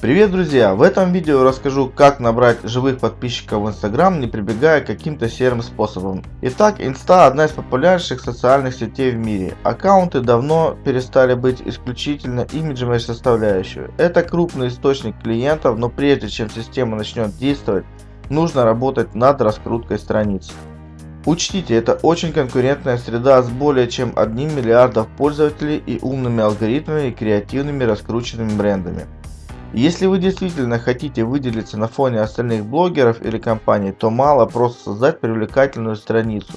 Привет, друзья! В этом видео расскажу, как набрать живых подписчиков в Instagram, не прибегая к каким-то серым способам. Итак, Insta одна из популярнейших социальных сетей в мире. Аккаунты давно перестали быть исключительно имиджевой составляющей. Это крупный источник клиентов, но прежде чем система начнет действовать, нужно работать над раскруткой страниц. Учтите, это очень конкурентная среда с более чем 1 миллиардов пользователей и умными алгоритмами и креативными раскрученными брендами. Если вы действительно хотите выделиться на фоне остальных блогеров или компаний, то мало просто создать привлекательную страницу.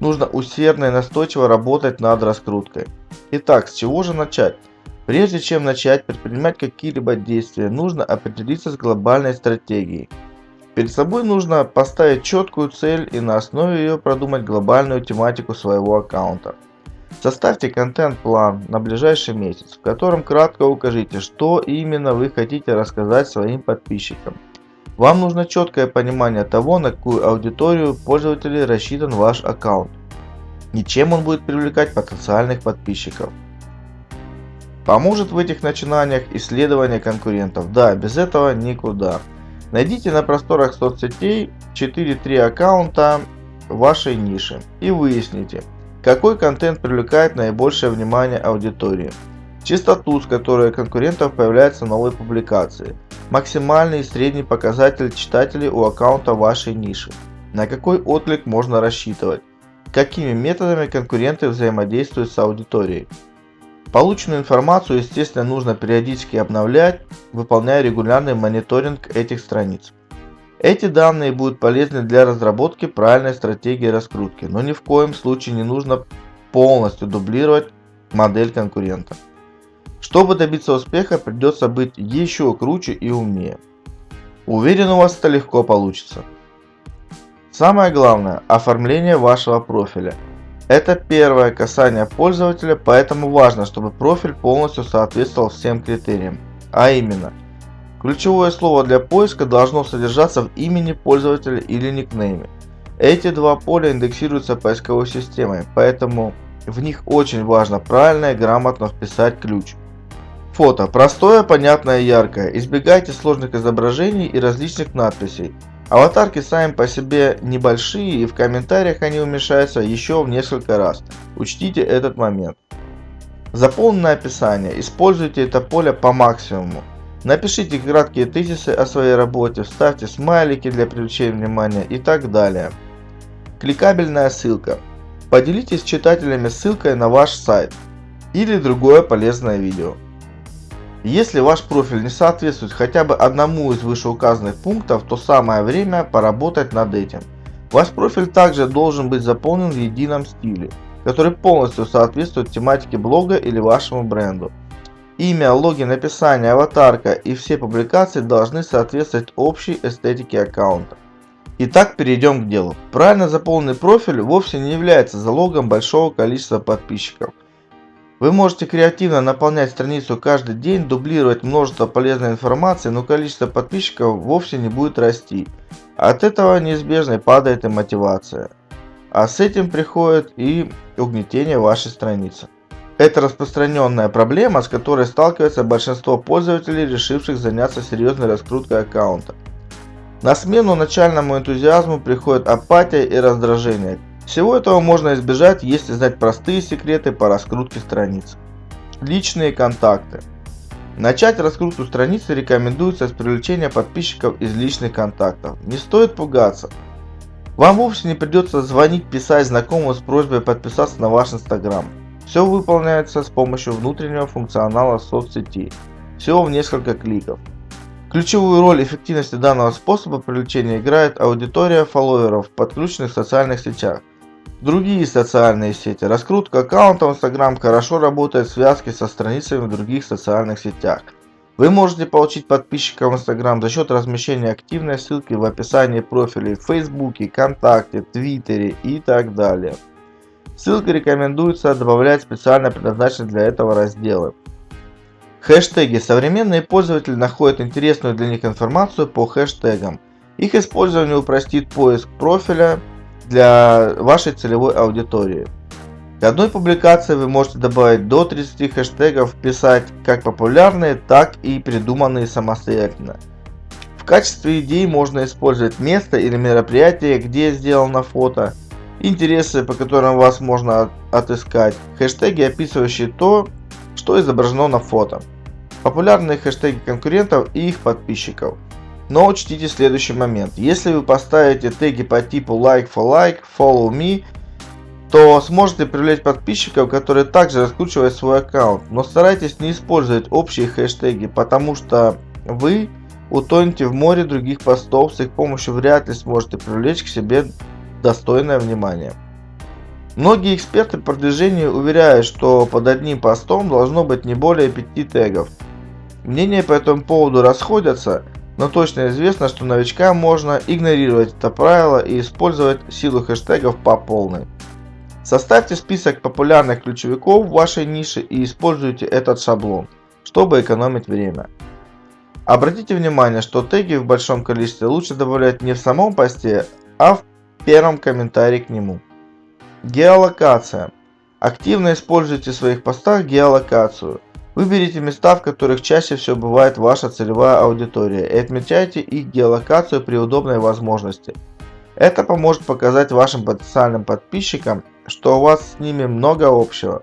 Нужно усердно и настойчиво работать над раскруткой. Итак, с чего же начать? Прежде чем начать предпринимать какие-либо действия, нужно определиться с глобальной стратегией. Перед собой нужно поставить четкую цель и на основе ее продумать глобальную тематику своего аккаунта. Составьте контент-план на ближайший месяц, в котором кратко укажите, что именно вы хотите рассказать своим подписчикам. Вам нужно четкое понимание того, на какую аудиторию пользователей рассчитан ваш аккаунт и чем он будет привлекать потенциальных подписчиков. Поможет в этих начинаниях исследование конкурентов. Да, без этого никуда. Найдите на просторах соцсетей 4-3 аккаунта вашей ниши и выясните, какой контент привлекает наибольшее внимание аудитории? Частоту, с которой конкурентов появляются новые публикации. Максимальный и средний показатель читателей у аккаунта вашей ниши. На какой отклик можно рассчитывать? Какими методами конкуренты взаимодействуют с аудиторией? Полученную информацию, естественно, нужно периодически обновлять, выполняя регулярный мониторинг этих страниц. Эти данные будут полезны для разработки правильной стратегии раскрутки, но ни в коем случае не нужно полностью дублировать модель конкурента. Чтобы добиться успеха, придется быть еще круче и умнее. Уверен, у вас это легко получится. Самое главное – оформление вашего профиля. Это первое касание пользователя, поэтому важно, чтобы профиль полностью соответствовал всем критериям. А именно, Ключевое слово для поиска должно содержаться в имени пользователя или никнейме. Эти два поля индексируются поисковой системой, поэтому в них очень важно правильно и грамотно вписать ключ. Фото. Простое, понятное и яркое. Избегайте сложных изображений и различных надписей. Аватарки сами по себе небольшие и в комментариях они уменьшаются еще в несколько раз. Учтите этот момент. Заполненное описание. Используйте это поле по максимуму. Напишите краткие тезисы о своей работе, вставьте смайлики для привлечения внимания и так далее. Кликабельная ссылка. Поделитесь с читателями ссылкой на ваш сайт или другое полезное видео. Если ваш профиль не соответствует хотя бы одному из вышеуказанных пунктов, то самое время поработать над этим. Ваш профиль также должен быть заполнен в едином стиле, который полностью соответствует тематике блога или вашему бренду. Имя, логин, описание, аватарка и все публикации должны соответствовать общей эстетике аккаунта. Итак, перейдем к делу. Правильно заполненный профиль вовсе не является залогом большого количества подписчиков. Вы можете креативно наполнять страницу каждый день, дублировать множество полезной информации, но количество подписчиков вовсе не будет расти. От этого неизбежно падает и мотивация. А с этим приходит и угнетение вашей страницы. Это распространенная проблема, с которой сталкивается большинство пользователей, решивших заняться серьезной раскруткой аккаунта. На смену начальному энтузиазму приходит апатия и раздражение. Всего этого можно избежать, если знать простые секреты по раскрутке страниц. Личные контакты. Начать раскрутку страницы рекомендуется с привлечения подписчиков из личных контактов. Не стоит пугаться. Вам вовсе не придется звонить, писать знакомым с просьбой подписаться на ваш инстаграм. Все выполняется с помощью внутреннего функционала соцсети, всего в несколько кликов. Ключевую роль эффективности данного способа привлечения играет аудитория фолловеров в подключенных социальных сетях. Другие социальные сети. Раскрутка аккаунта в Instagram хорошо работает в связке со страницами в других социальных сетях. Вы можете получить подписчиков в Instagram за счет размещения активной ссылки в описании профилей в Facebook, ВКонтакте, Твиттере и так далее. Ссылки рекомендуется добавлять специально предназначенные для этого разделы. Хэштеги. Современные пользователи находят интересную для них информацию по хэштегам. Их использование упростит поиск профиля для вашей целевой аудитории. К одной публикации вы можете добавить до 30 хэштегов, писать как популярные, так и придуманные самостоятельно. В качестве идей можно использовать место или мероприятие, где сделано фото, интересы, по которым вас можно отыскать, хэштеги, описывающие то, что изображено на фото, популярные хэштеги конкурентов и их подписчиков. Но учтите следующий момент. Если вы поставите теги по типу like for like, follow me, то сможете привлечь подписчиков, которые также раскручивают свой аккаунт. Но старайтесь не использовать общие хэштеги, потому что вы утонете в море других постов, с их помощью вряд ли сможете привлечь к себе достойное внимание. Многие эксперты продвижения уверяют, что под одним постом должно быть не более 5 тегов. Мнения по этому поводу расходятся, но точно известно, что новичкам можно игнорировать это правило и использовать силу хэштегов по полной. Составьте список популярных ключевиков в вашей нише и используйте этот шаблон, чтобы экономить время. Обратите внимание, что теги в большом количестве лучше добавлять не в самом посте, а в первом комментарии к нему. Геолокация. Активно используйте в своих постах геолокацию. Выберите места, в которых чаще всего бывает ваша целевая аудитория и отмечайте их геолокацию при удобной возможности. Это поможет показать вашим потенциальным подписчикам, что у вас с ними много общего.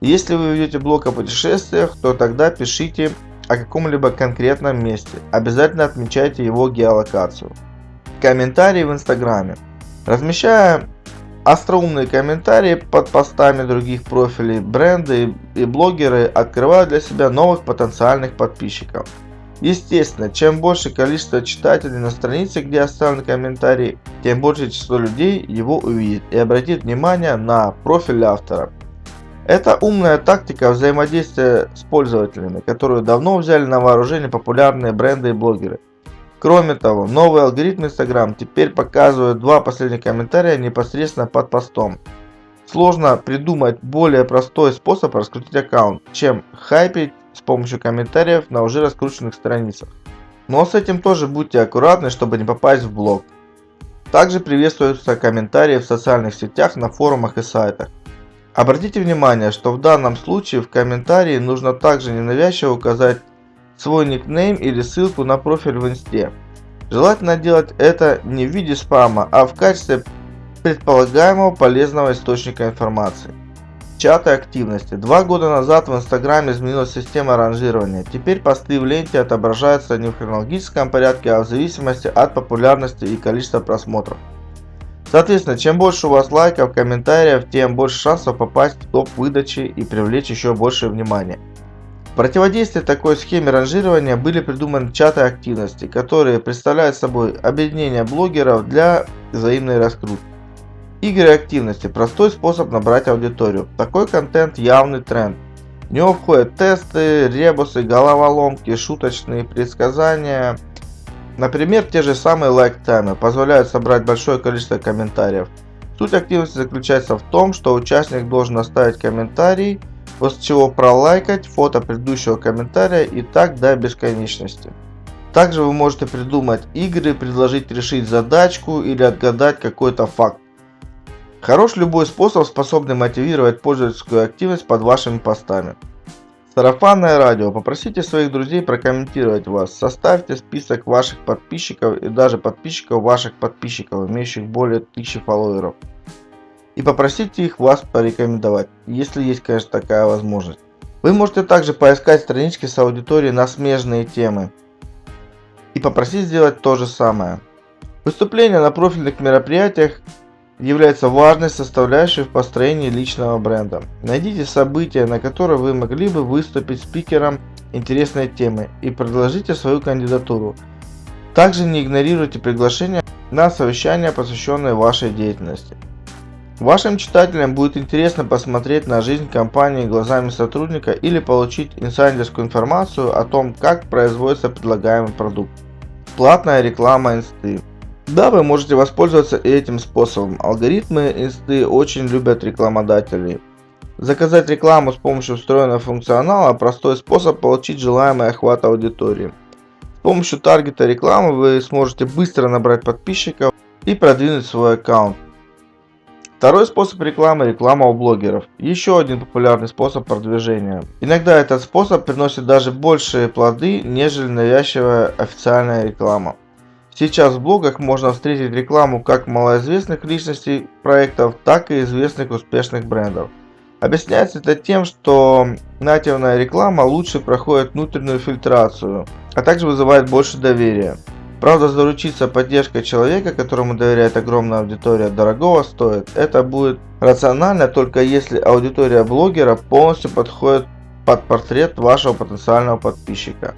Если вы ведете блог о путешествиях, то тогда пишите о каком-либо конкретном месте. Обязательно отмечайте его геолокацию. Комментарии в инстаграме. Размещая остроумные комментарии под постами других профилей, бренды и блогеры открывают для себя новых потенциальных подписчиков. Естественно, чем больше количество читателей на странице, где оставлен комментарий, тем больше число людей его увидит и обратит внимание на профиль автора. Это умная тактика взаимодействия с пользователями, которую давно взяли на вооружение популярные бренды и блогеры. Кроме того, новый алгоритм Instagram теперь показывает два последних комментария непосредственно под постом. Сложно придумать более простой способ раскрутить аккаунт, чем хайпить с помощью комментариев на уже раскрученных страницах. Но с этим тоже будьте аккуратны, чтобы не попасть в блог. Также приветствуются комментарии в социальных сетях, на форумах и сайтах. Обратите внимание, что в данном случае в комментарии нужно также ненавязчиво указать свой никнейм или ссылку на профиль в инсте. Желательно делать это не в виде спама, а в качестве предполагаемого полезного источника информации. Чаты активности. Два года назад в Инстаграме изменилась система ранжирования. Теперь посты в ленте отображаются не в хронологическом порядке, а в зависимости от популярности и количества просмотров. Соответственно, чем больше у вас лайков, комментариев, тем больше шансов попасть в топ выдачи и привлечь еще больше внимания. Противодействие такой схеме ранжирования были придуманы чаты активности, которые представляют собой объединение блогеров для взаимной раскрутки. Игры активности – простой способ набрать аудиторию. Такой контент – явный тренд. В него входят тесты, ребусы, головоломки, шуточные предсказания. Например, те же самые лайк-таймы позволяют собрать большое количество комментариев. Суть активности заключается в том, что участник должен оставить комментарий, после чего пролайкать фото предыдущего комментария и так до бесконечности. Также вы можете придумать игры, предложить решить задачку или отгадать какой-то факт. Хорош любой способ, способный мотивировать пользовательскую активность под вашими постами. Сарафанное радио. Попросите своих друзей прокомментировать вас. Составьте список ваших подписчиков и даже подписчиков ваших подписчиков, имеющих более 1000 фолловеров. И попросите их вас порекомендовать, если есть, конечно, такая возможность. Вы можете также поискать странички с аудиторией на смежные темы и попросить сделать то же самое. Выступления на профильных мероприятиях является важной составляющей в построении личного бренда. Найдите события, на которые вы могли бы выступить спикером интересной темы и предложите свою кандидатуру. Также не игнорируйте приглашения на совещания, посвященные вашей деятельности. Вашим читателям будет интересно посмотреть на жизнь компании глазами сотрудника или получить инсайдерскую информацию о том, как производится предлагаемый продукт. Платная реклама инсты. Да, вы можете воспользоваться этим способом. Алгоритмы инсты очень любят рекламодателей. Заказать рекламу с помощью встроенного функционала – простой способ получить желаемый охват аудитории. С помощью таргета рекламы вы сможете быстро набрать подписчиков и продвинуть свой аккаунт. Второй способ рекламы – реклама у блогеров. Еще один популярный способ продвижения. Иногда этот способ приносит даже большие плоды, нежели навязчивая официальная реклама. Сейчас в блогах можно встретить рекламу как малоизвестных личностей проектов, так и известных успешных брендов. Объясняется это тем, что нативная реклама лучше проходит внутреннюю фильтрацию, а также вызывает больше доверия. Правда, заручиться поддержкой человека, которому доверяет огромная аудитория, дорогого стоит. Это будет рационально только если аудитория блогера полностью подходит под портрет вашего потенциального подписчика.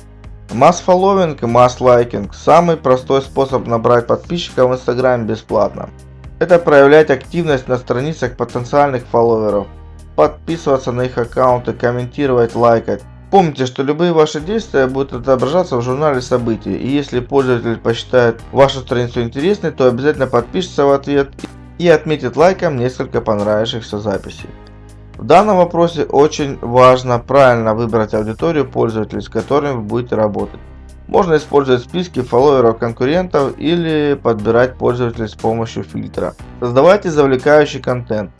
Масс-фолловинг и масс-лайкинг – самый простой способ набрать подписчиков в Инстаграме бесплатно. Это проявлять активность на страницах потенциальных фолловеров, подписываться на их аккаунты, комментировать, лайкать. Помните, что любые ваши действия будут отображаться в журнале событий, и если пользователь посчитает вашу страницу интересной, то обязательно подпишется в ответ и отметит лайком несколько понравившихся записей. В данном вопросе очень важно правильно выбрать аудиторию пользователей, с которыми вы будете работать. Можно использовать списки фолловеров конкурентов или подбирать пользователей с помощью фильтра. Создавайте завлекающий контент.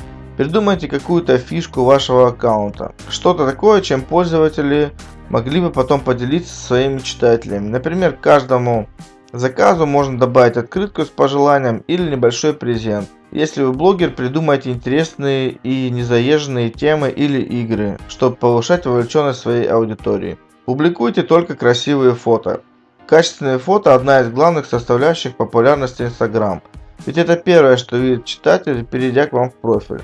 Придумайте какую-то фишку вашего аккаунта. Что-то такое, чем пользователи могли бы потом поделиться со своими читателями. Например, каждому заказу можно добавить открытку с пожеланием или небольшой презент. Если вы блогер, придумайте интересные и незаезженные темы или игры, чтобы повышать вовлеченность своей аудитории. Публикуйте только красивые фото. Качественные фото – одна из главных составляющих популярности Instagram. Ведь это первое, что видит читатель, перейдя к вам в профиль.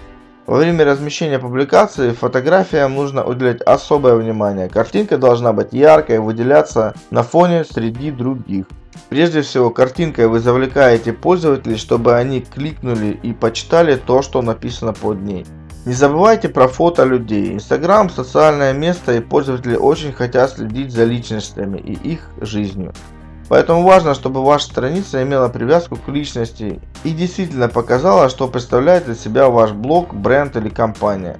Во время размещения публикации фотографиям нужно уделять особое внимание. Картинка должна быть яркой, выделяться на фоне среди других. Прежде всего, картинкой вы завлекаете пользователей, чтобы они кликнули и почитали то, что написано под ней. Не забывайте про фото людей. Инстаграм – социальное место и пользователи очень хотят следить за личностями и их жизнью. Поэтому важно, чтобы ваша страница имела привязку к личности и действительно показала, что представляет из себя ваш блог, бренд или компания.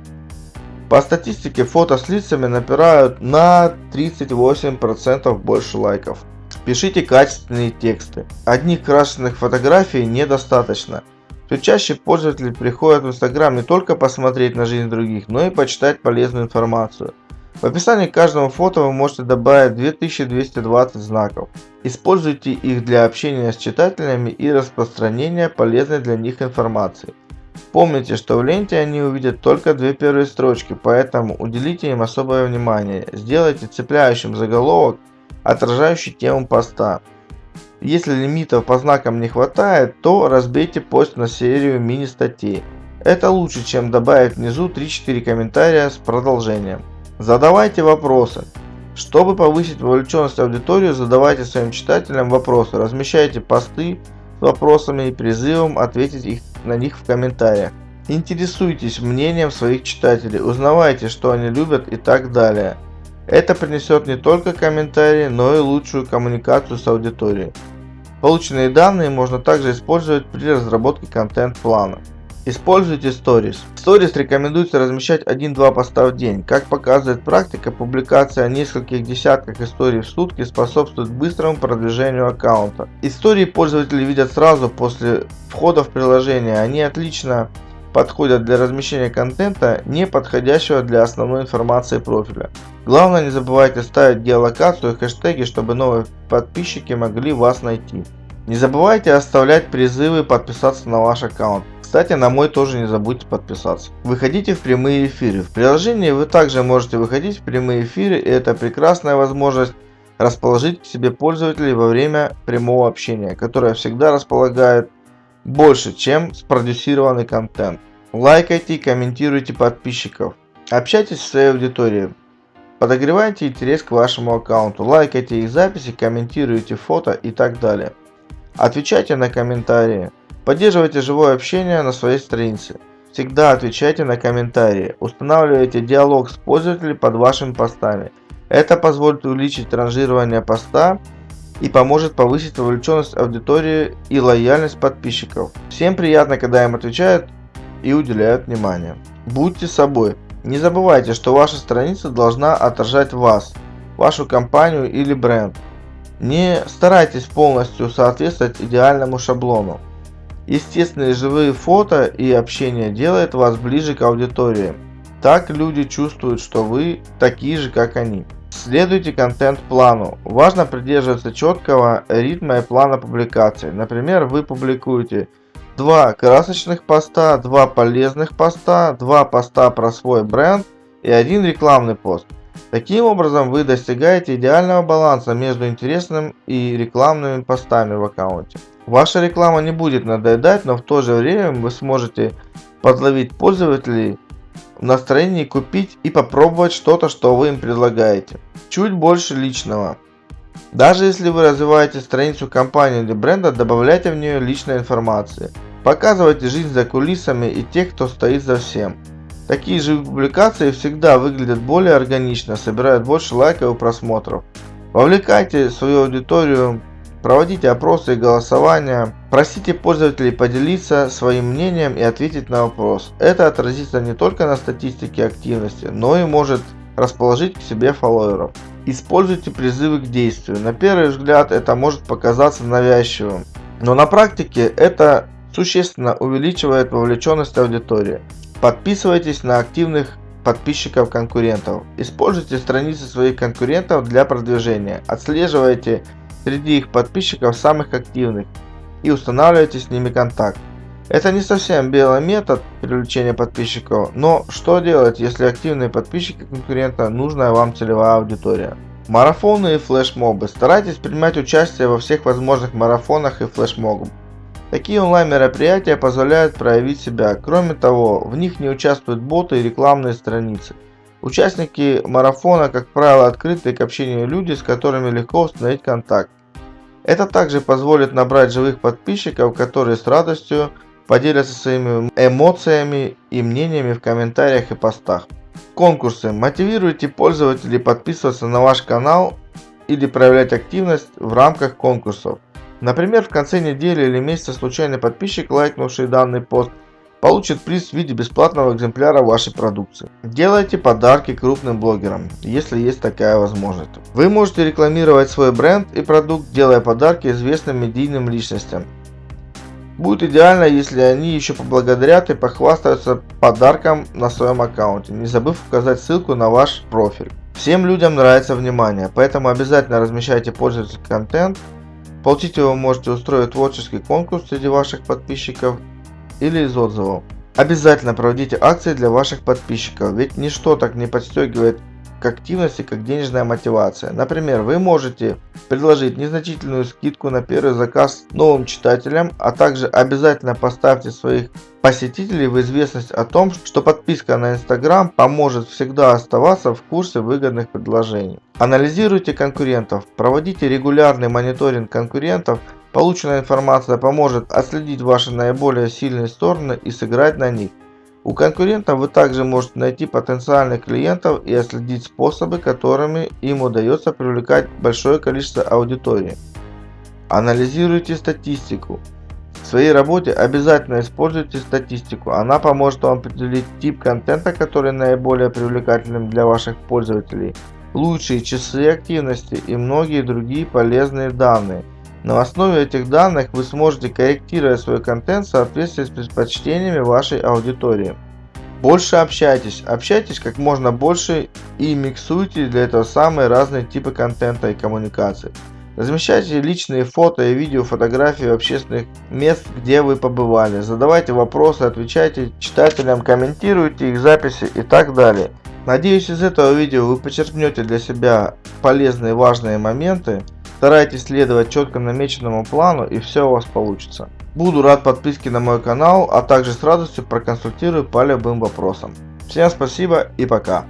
По статистике фото с лицами набирают на 38% больше лайков. Пишите качественные тексты. Одних красочных фотографий недостаточно. Все чаще пользователи приходят в Instagram не только посмотреть на жизнь других, но и почитать полезную информацию. В описании к каждому фото вы можете добавить 2220 знаков. Используйте их для общения с читателями и распространения полезной для них информации. Помните, что в ленте они увидят только две первые строчки, поэтому уделите им особое внимание. Сделайте цепляющим заголовок, отражающий тему поста. Если лимитов по знакам не хватает, то разбейте пост на серию мини-статей. Это лучше, чем добавить внизу 3-4 комментария с продолжением. Задавайте вопросы. Чтобы повысить вовлеченность аудитории, задавайте своим читателям вопросы. Размещайте посты с вопросами и призывом ответить их, на них в комментариях. Интересуйтесь мнением своих читателей, узнавайте, что они любят и так далее. Это принесет не только комментарии, но и лучшую коммуникацию с аудиторией. Полученные данные можно также использовать при разработке контент-плана. Используйте Stories. Stories рекомендуется размещать 1-2 поста в день. Как показывает практика, публикация нескольких десятков историй в сутки способствует быстрому продвижению аккаунта. Истории пользователи видят сразу после входа в приложение. Они отлично подходят для размещения контента, не подходящего для основной информации профиля. Главное не забывайте ставить геолокацию и хэштеги, чтобы новые подписчики могли вас найти. Не забывайте оставлять призывы подписаться на ваш аккаунт. Кстати, на мой тоже не забудьте подписаться. Выходите в прямые эфиры. В приложении вы также можете выходить в прямые эфиры, и это прекрасная возможность расположить к себе пользователей во время прямого общения, которое всегда располагает больше, чем спродюсированный контент. Лайкайте и комментируйте подписчиков. Общайтесь с своей аудиторией. Подогревайте интерес к вашему аккаунту, лайкайте их записи, комментируйте фото и так далее. Отвечайте на комментарии. Поддерживайте живое общение на своей странице. Всегда отвечайте на комментарии. Устанавливайте диалог с пользователем под вашими постами. Это позволит увеличить ранжирование поста и поможет повысить вовлеченность аудитории и лояльность подписчиков. Всем приятно, когда им отвечают и уделяют внимание. Будьте собой. Не забывайте, что ваша страница должна отражать вас, вашу компанию или бренд. Не старайтесь полностью соответствовать идеальному шаблону. Естественные живые фото и общение делает вас ближе к аудитории. Так люди чувствуют, что вы такие же, как они. Следуйте контент-плану. Важно придерживаться четкого ритма и плана публикации. Например, вы публикуете два красочных поста, два полезных поста, два поста про свой бренд и один рекламный пост. Таким образом вы достигаете идеального баланса между интересным и рекламными постами в аккаунте. Ваша реклама не будет надоедать, но в то же время вы сможете подловить пользователей в настроении купить и попробовать что-то, что вы им предлагаете. Чуть больше личного. Даже если вы развиваете страницу компании или бренда, добавляйте в нее личной информации. Показывайте жизнь за кулисами и тех, кто стоит за всем. Такие же публикации всегда выглядят более органично, собирают больше лайков и просмотров. Вовлекайте свою аудиторию Проводите опросы и голосования. Просите пользователей поделиться своим мнением и ответить на вопрос. Это отразится не только на статистике активности, но и может расположить к себе фолловеров. Используйте призывы к действию. На первый взгляд это может показаться навязчивым, но на практике это существенно увеличивает вовлеченность аудитории. Подписывайтесь на активных подписчиков конкурентов. Используйте страницы своих конкурентов для продвижения. Отслеживайте среди их подписчиков самых активных и устанавливайте с ними контакт. Это не совсем белый метод привлечения подписчиков, но что делать, если активные подписчики конкурента нужная вам целевая аудитория? Марафоны и флешмобы. Старайтесь принимать участие во всех возможных марафонах и флешмобах. Такие онлайн мероприятия позволяют проявить себя. Кроме того, в них не участвуют боты и рекламные страницы. Участники марафона, как правило, открытые к общению люди, с которыми легко установить контакт. Это также позволит набрать живых подписчиков, которые с радостью поделятся своими эмоциями и мнениями в комментариях и постах. Конкурсы. Мотивируйте пользователей подписываться на ваш канал или проявлять активность в рамках конкурсов. Например, в конце недели или месяца случайный подписчик, лайкнувший данный пост, получит приз в виде бесплатного экземпляра вашей продукции. Делайте подарки крупным блогерам, если есть такая возможность. Вы можете рекламировать свой бренд и продукт, делая подарки известным медийным личностям. Будет идеально, если они еще поблагодарят и похвастаются подарком на своем аккаунте, не забыв указать ссылку на ваш профиль. Всем людям нравится внимание, поэтому обязательно размещайте пользовательский контент. Получить его можете устроить творческий конкурс среди ваших подписчиков или из отзывов. Обязательно проводите акции для ваших подписчиков, ведь ничто так не подстегивает к активности, как денежная мотивация. Например, вы можете предложить незначительную скидку на первый заказ новым читателям, а также обязательно поставьте своих посетителей в известность о том, что подписка на Instagram поможет всегда оставаться в курсе выгодных предложений. Анализируйте конкурентов, проводите регулярный мониторинг конкурентов Полученная информация поможет отследить ваши наиболее сильные стороны и сыграть на них. У конкурентов вы также можете найти потенциальных клиентов и отследить способы, которыми им удается привлекать большое количество аудитории. Анализируйте статистику. В своей работе обязательно используйте статистику. Она поможет вам определить тип контента, который наиболее привлекательным для ваших пользователей, лучшие часы активности и многие другие полезные данные – на основе этих данных вы сможете корректировать свой контент в соответствии с предпочтениями вашей аудитории. Больше общайтесь, общайтесь как можно больше и миксуйте для этого самые разные типы контента и коммуникации. Размещайте личные фото и видео фотографии общественных мест, где вы побывали. Задавайте вопросы, отвечайте читателям, комментируйте их записи и так далее. Надеюсь из этого видео вы почерпнете для себя полезные важные моменты Старайтесь следовать четко намеченному плану и все у вас получится. Буду рад подписке на мой канал, а также с радостью проконсультирую по любым вопросам. Всем спасибо и пока.